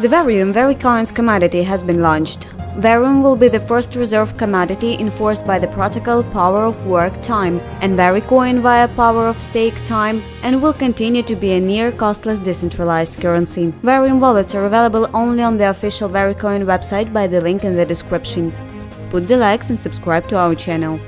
The Verium Vericoins commodity has been launched. Verium will be the first reserve commodity enforced by the protocol Power of Work Time and Vericoin via Power of Stake Time and will continue to be a near costless decentralized currency. Verium wallets are available only on the official Vericoin website by the link in the description. Put the likes and subscribe to our channel.